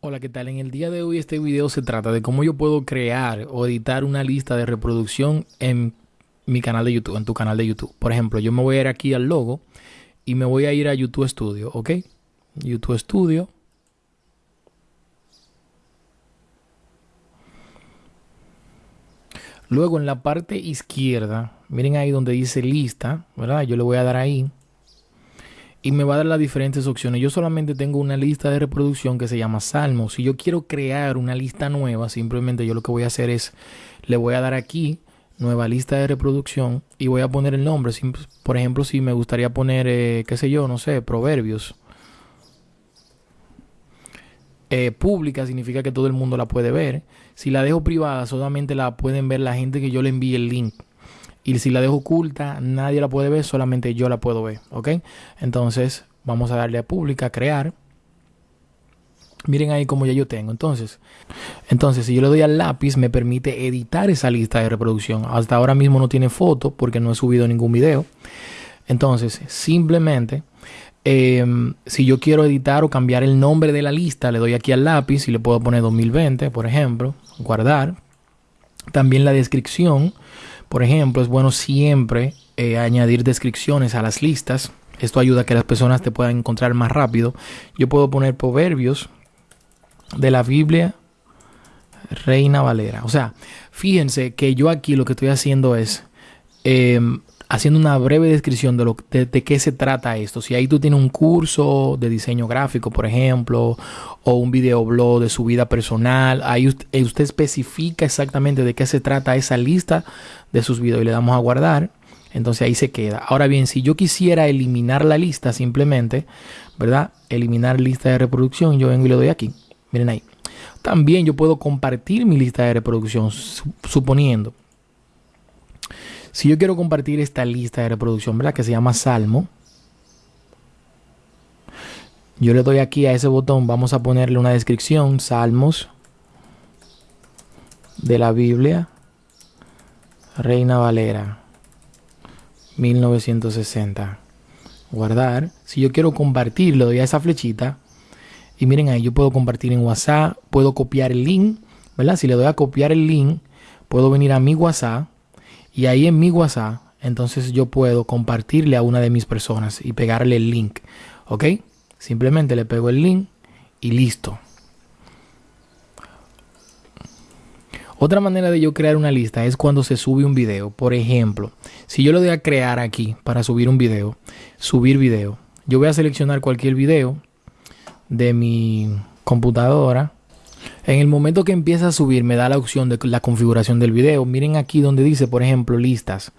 Hola, ¿qué tal? En el día de hoy este video se trata de cómo yo puedo crear o editar una lista de reproducción en mi canal de YouTube, en tu canal de YouTube. Por ejemplo, yo me voy a ir aquí al logo y me voy a ir a YouTube Studio, ¿ok? YouTube Studio. Luego en la parte izquierda, miren ahí donde dice lista, ¿verdad? Yo le voy a dar ahí y me va a dar las diferentes opciones. Yo solamente tengo una lista de reproducción que se llama Salmos. Si yo quiero crear una lista nueva, simplemente yo lo que voy a hacer es, le voy a dar aquí, nueva lista de reproducción, y voy a poner el nombre. Por ejemplo, si me gustaría poner, eh, qué sé yo, no sé, proverbios. Eh, pública significa que todo el mundo la puede ver. Si la dejo privada, solamente la pueden ver la gente que yo le envíe el link. Y si la dejo oculta, nadie la puede ver, solamente yo la puedo ver. ¿Ok? Entonces, vamos a darle a pública, crear. Miren ahí como ya yo tengo. Entonces, entonces, si yo le doy al lápiz, me permite editar esa lista de reproducción. Hasta ahora mismo no tiene foto porque no he subido ningún video. Entonces, simplemente, em, si yo quiero editar o cambiar el nombre de la lista, le doy aquí al lápiz y le puedo poner 2020, por ejemplo, guardar. También la descripción por ejemplo, es bueno siempre eh, añadir descripciones a las listas. Esto ayuda a que las personas te puedan encontrar más rápido. Yo puedo poner proverbios de la Biblia Reina Valera. O sea, fíjense que yo aquí lo que estoy haciendo es em, haciendo una breve descripción de, lo, de, qué se trata esto. Si ahí tú tienes un curso de diseño gráfico, por ejemplo, o un videoblog de su vida personal, ahí usted, eh, usted especifica exactamente de qué se trata esa lista de sus videos y le damos a guardar. Entonces ahí se queda. Ahora bien, si yo quisiera eliminar la lista simplemente, ¿verdad? Eliminar lista de reproducción, yo vengo y le doy aquí. Miren ahí. También yo puedo compartir mi lista de reproducción, suponiendo si yo quiero compartir esta lista de reproducción, ¿verdad? Que se llama Salmo. Yo le doy aquí a ese botón, vamos a ponerle una descripción, Salmos de la Biblia, Reina Valera, 1960. Guardar. Si yo quiero compartir, le doy a esa flechita. Y miren ahí, yo puedo compartir en WhatsApp, puedo copiar el link, ¿verdad? Si le doy a copiar el link, puedo venir a mi WhatsApp y ahí en mi WhatsApp, entonces yo puedo compartirle a una de mis personas y pegarle el link. ¿Ok? Simplemente le pego el link y listo. Otra manera de yo crear una lista es cuando se sube un video. Por ejemplo, si yo lo doy a crear aquí para subir un video, subir video, yo voy a seleccionar cualquier video de mi computadora en el momento que empieza a subir me da la opción de la configuración del video. Miren aquí donde dice, por ejemplo, listas.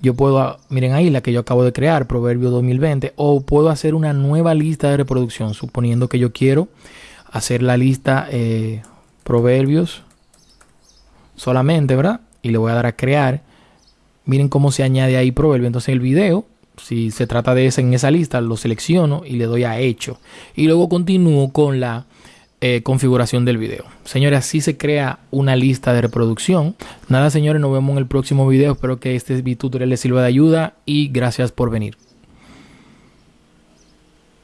Yo puedo, miren ahí la que yo acabo de crear, Proverbio 2020, o puedo hacer una nueva lista de reproducción, suponiendo que yo quiero hacer la lista eh, Proverbios solamente, ¿verdad? Y le voy a dar a crear. Miren cómo se añade ahí Proverbio. Entonces el video si se trata de ese en esa lista, lo selecciono y le doy a hecho. Y luego continúo con la eh, configuración del video. Señores, así se crea una lista de reproducción. Nada, señores, nos vemos en el próximo video. Espero que este tutorial les sirva de ayuda y gracias por venir.